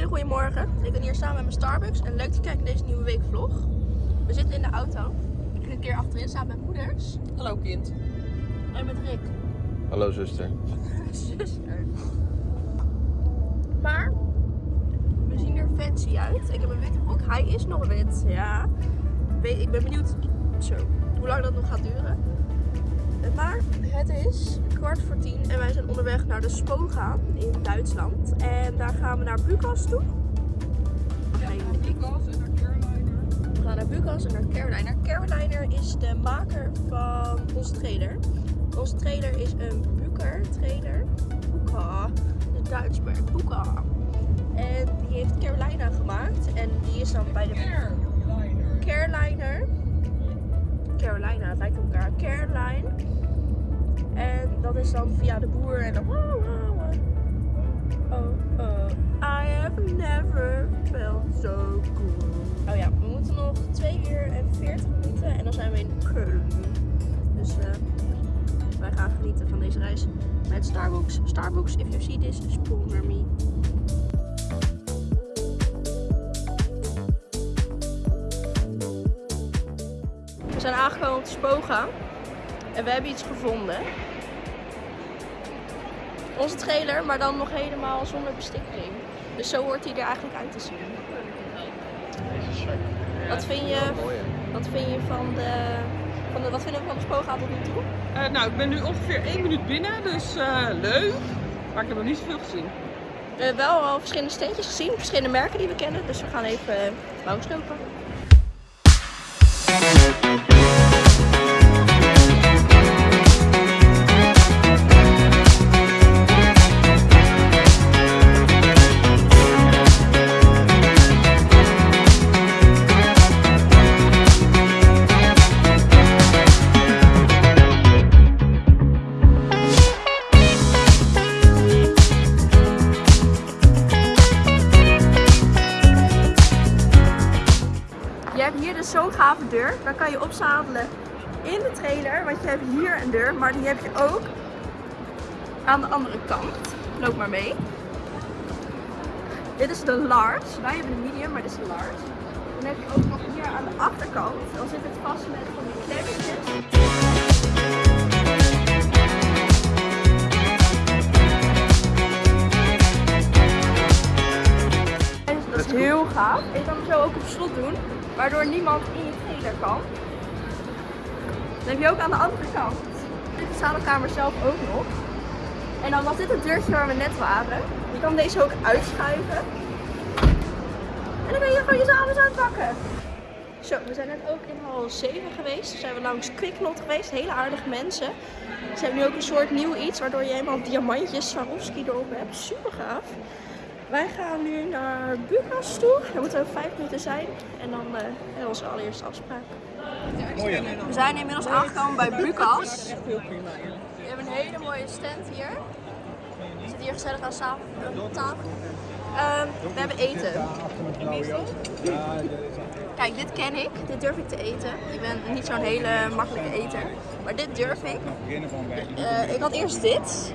hele goede morgen. Ik ben hier samen met mijn Starbucks en leuk te kijken naar deze nieuwe weekvlog. We zitten in de auto. Ik ben een keer achterin samen met moeders. Hallo kind. En met Rick, Hallo zuster. zuster. Maar we zien er fancy uit. Ik heb een witte broek. Hij is nog wit. Ja. Weet- Ik ben benieuwd zo, hoe lang dat nog gaat duren. Maar het is kwart voor tien en wij zijn onderweg naar de Spoga in Duitsland. En daar gaan we naar Bukas toe. En naar. We gaan naar Bukas en naar Caroliner. Caroliner is de maker van onze trailer. Onze trailer is een Buker trailer. Buka. Een Duits merk. Buka. En die heeft Carolina gemaakt. En die is dan bij de Carolina. Caroliner. Carolina, het lijkt op elkaar. Caroline. En dat is dan via de boer en dan. Oh, oh. I have never felt so good. Oh ja, we moeten nog 2 uur en 40 minuten en dan zijn we in Köln. Dus eh, wij gaan genieten van deze reis met Starbucks. Starbucks, if you see this, sponsor me. We zijn aangekomen op de Spoga en we hebben iets gevonden. Onze trailer, maar dan nog helemaal zonder bestikking. Dus zo hoort hij er eigenlijk uit te zien. Wat vind je, wat vind je van de, van de, wat vinden we van de Spoga tot nu toe? Eh, nou, ik ben nu ongeveer één minuut binnen, dus eh, leuk. Maar ik heb nog niet zoveel gezien. We hebben wel al verschillende steentjes gezien, verschillende merken die we kennen. Dus we gaan even langslopen. Zo'n gave deur. Daar kan je opzadelen in de trailer. Want je hebt hier een deur, maar die heb je ook aan de andere kant. Loop maar mee. Dit is de large. Wij hebben de medium, maar dit is de large. Dan heb je ook nog hier aan de achterkant. Dan zit het vast met van die klemmetjes. Is heel gaaf. Je kan hem zo ook op slot doen, waardoor niemand in je trailer kan. Dan heb je ook aan de andere kant de zadelkamer zelf ook nog. En dan was dit het deurtje waar we net waren. Je kan deze ook uitschuiven. En dan ben je gewoon je zadels aan het pakken. Zo, we zijn net ook in hal 7 geweest. Toen zijn we langs Quicknot geweest. Hele aardige mensen. Ze hebben nu ook een soort nieuw iets waardoor je helemaal diamantjes Swarovski erop hebt. Super gaaf. Wij gaan nu naar Bukas toe. Daar moeten we 5 minuten zijn. En dan eh, hebben we onze allereerste afspraak. We zijn inmiddels aangekomen bij Bukas. We hebben een hele mooie stand hier. We zitten hier gezellig aan tafel. Ehm, we hebben eten. Kijk, dit ken ik. Dit durf ik te eten. Ik ben niet zo'n hele makkelijke eter. Maar dit durf ik. Eh, ik had eerst dit.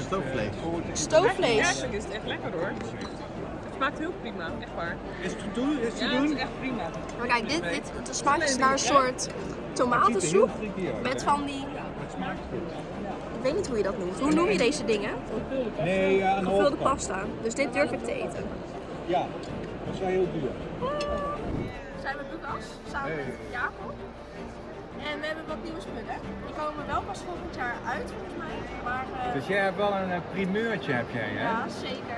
Stoofvlees. Stoofvlees. Eigenlijk is het echt lekker hoor. Het smaakt heel prima, echt waar. Is het te doen? Is het te Ja, het is doen? echt prima. Maar kijk, dit, dit het smaakt dus naar een soort tomatensoep. Met van die... Ik weet niet hoe je dat noemt. Hoe noem je deze dingen? Nee, ja, een Gevulde pasta. Dus dit durf ik te eten. Ja, dat is wel heel duur. We zijn met Lucas, samen met Jacob. En we hebben wat nieuwe spullen. Die komen wel pas volgend jaar uit volgens mij. Dus jij hebt wel een eh, primeurtje, heb jij, hè? ja, zeker.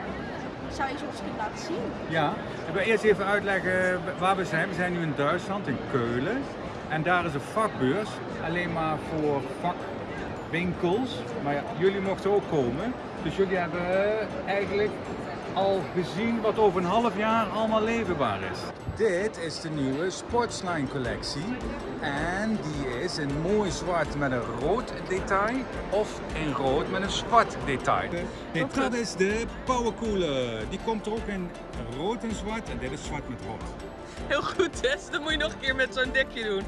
Zou je ze ons kunnen laten zien? Ja. Ik wil eerst even uitleggen waar we zijn. We zijn nu in Duitsland, in Keulen. En daar is een vakbeurs, alleen maar voor vakwinkels. Maar ja, jullie mochten ook komen. Dus jullie hebben eigenlijk al gezien wat over een half jaar allemaal leverbaar is. Dit is de nieuwe Sportsline collectie. En die is in mooi zwart met een rood detail of in rood met een zwart detail. Nee, dat is de Powercooler. Die komt er ook in rood en zwart en dit is zwart met rood. Heel goed Tess, dat moet je nog een keer met zo'n dekje doen.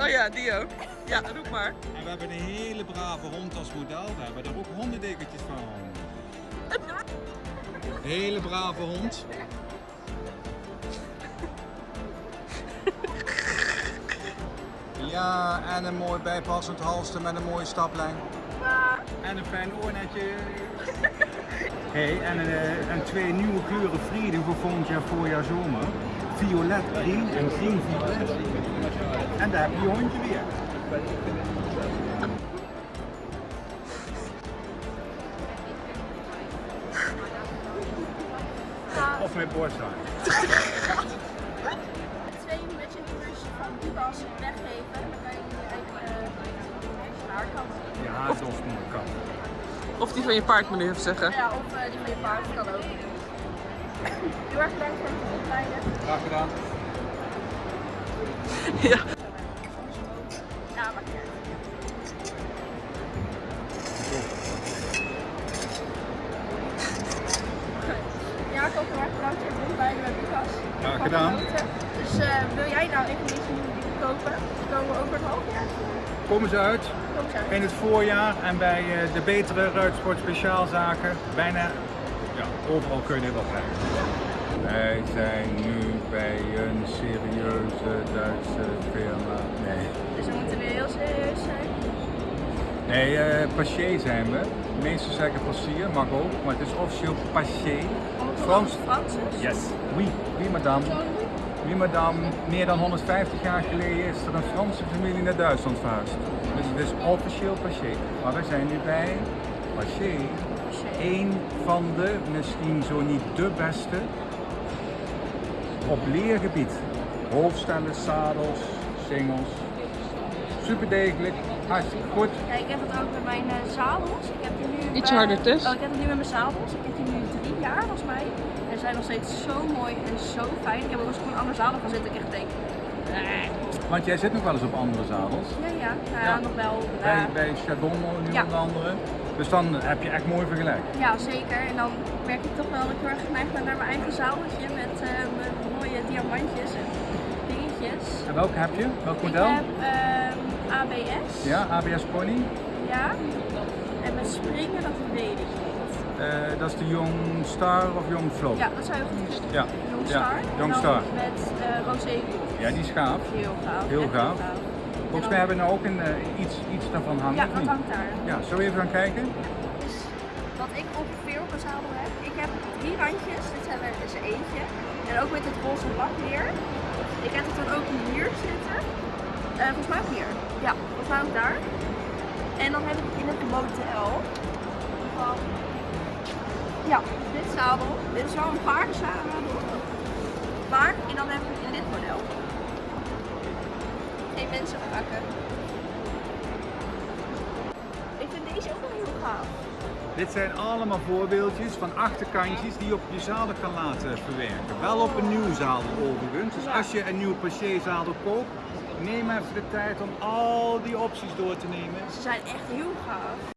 Oh ja, die ook. Ja, roep maar. En we hebben een hele brave hond als model. We hebben daar ook hondendekentjes van. Hele brave hond. Ja, en een mooi bijpassend halster met een mooie staplijn. En een fijn oornetje. Hey, en, eh, en twee nieuwe kleuren Frieden voor volgend jaar voorjaar zomer. Violet green en green violet. En daar heb je je hondje weer. Of mijn borsthaar. Twee matchingers van. Dan Je haardos moet kan. Of die van je paard moet ik even zeggen. Ja, of uh, die van je paard kan ook. Heel erg bedankt voor het opleiden. Graag gedaan. Ja. Ja, maar. Ja, ik ook heel erg bedankt voor het opleiden met Lucas. Graag gedaan. Dus uh, wil jij nou even kopen? Die komen over het half jaar. Komen ze uit in het voorjaar en bij eh, de betere Ruitsport speciaalzaken. Bijna ja, overal kun je dit wel krijgen. Wij zijn nu bij een serieuze Duitse firma. Nee. Dus we moeten weer heel serieus zijn. Nee, eh Paché zijn we. De meesten zeggen Passier, mag ook, maar het is officieel Paché. Frans. Frans is. Yes, oui, oui madame. Madame, meer dan 150 jaar geleden is er een Franse familie naar Duitsland verhuisd. Dus het is officieel Paché. Maar wij zijn nu bij Paché, één van de, misschien zo niet de beste, op leergebied. Hoofdstellen, zadels, singles. Super degelijk, hartstikke goed. Ja, ik heb het ook met mijn eh, zadels. Ik heb die nu Iets bij- harder, Tess. Oh, ik heb het nu met mijn zadels. Ik heb die nu drie jaar volgens mij. En zijn nog steeds zo mooi en zo fijn. Ik heb ook eens op een andere zadel gaan zitten. Ik echt denk, nee. Want jij zit nog wel eens op andere zadels. Ja, ja, nou nog wel. Bij, bij Chardon nu Ja. onder andere. Dus dan heb je echt mooi vergelijk. Ja, zeker. En dan merk ik toch wel dat ik heel erg geneigd ben naar mijn eigen zadeltje met eh, mijn mooie diamantjes en dingetjes. En welke heb je? Welk model? Ik heb ehm, ABS. Ja, ABS Pony. Ja. En met springen, dat weet ik niet. Eh, dat is de Young Star of Young Flow. Ja, dat zou je goed. Ja. Young Ja, Star. Young dan Star. Met uh, rosé. Ja, die is gaaf. Heel gaaf. Heel gaaf. Volgens mij hebben we nou ook een, eh, iets, iets daarvan hangen. Ja, dat hangt daar. Ja, zullen we even gaan kijken? Dus wat ik ongeveer op mijn zadel heb. Ik heb drie randjes. Dit zijn er dus eentje. En ook met het roze weer. Ik heb het dan ook hier zitten. Eh, volgens mij ook hier. Ja, volgens mij ook daar. En dan heb ik in het model van ja, dit zadel. Dit is wel een paardenzadel. Maar, en dan heb ik in dit model. Geen mensen pakken. Ik vind deze ook wel heel gaaf. Dit zijn allemaal voorbeeldjes van achterkantjes die je op je zadel kan laten verwerken. Wel op een nieuw zadel overigens. Dus als je een nieuw zadel koopt, neem even de tijd om al die opties door te nemen. Ze zijn echt heel gaaf.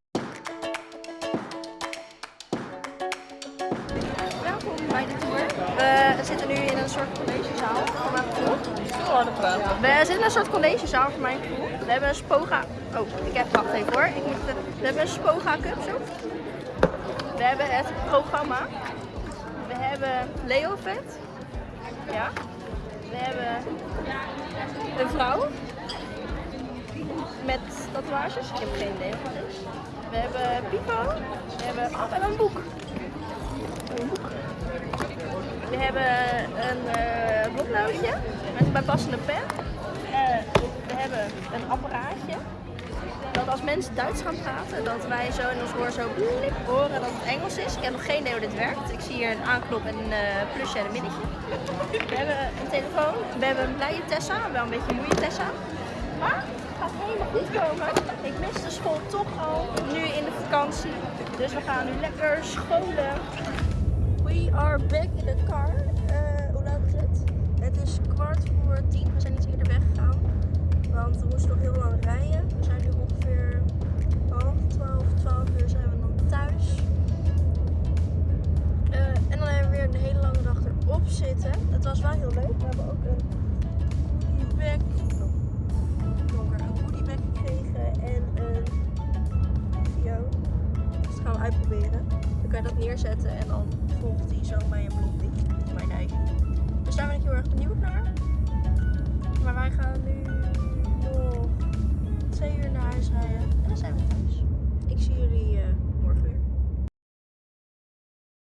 We zitten in een soort collegezaal voor mijn gevoel. We hebben een Spoga. Oh, ik heb. Wacht even hoor. Ik we hebben een Spoga Cup zo. We hebben het programma. We hebben Leovet. Ja. We hebben een vrouw. Met tatoeages. Ik heb geen idee is. We hebben Pipo. We hebben, oh, we hebben een boek. Een boek. We hebben een bloknootje met een bijpassende pen. Eh, we hebben een apparaatje. Dat als mensen Duits gaan praten, dat wij zo in ons oor zo horen dat het Engels is. Ik heb nog geen idee hoe dit werkt. Ik zie hier een aanknop en een eh, plusje en een minnetje. We hebben een telefoon. We hebben een blije Tessa, wel een beetje een moeie Tessa. Maar het gaat helemaal goed komen. Ik mis de school toch al, nu in de vakantie. Dus we gaan nu lekker scholen. We are back in the car. Eh, hoe laat is het? Het is kwart voor tien. We zijn iets eerder weggegaan. Want we moesten nog heel lang rijden. We zijn nu ongeveer half twaalf, twaalf uur zijn we dan thuis. Eh, en dan hebben we weer een hele lange dag erop zitten. Het was wel heel leuk. We hebben ook een goodiebag. Donker. Een goodiebag gekregen en een video. Dus het gaan we uitproberen. Dan kan je dat neerzetten en dan volgt hij zo bij een blondie, mijn eigen. Dus daar ben ik heel erg benieuwd naar. Maar wij gaan nu nog twee uur naar huis rijden. En dan zijn we thuis. Ik zie jullie... Eh,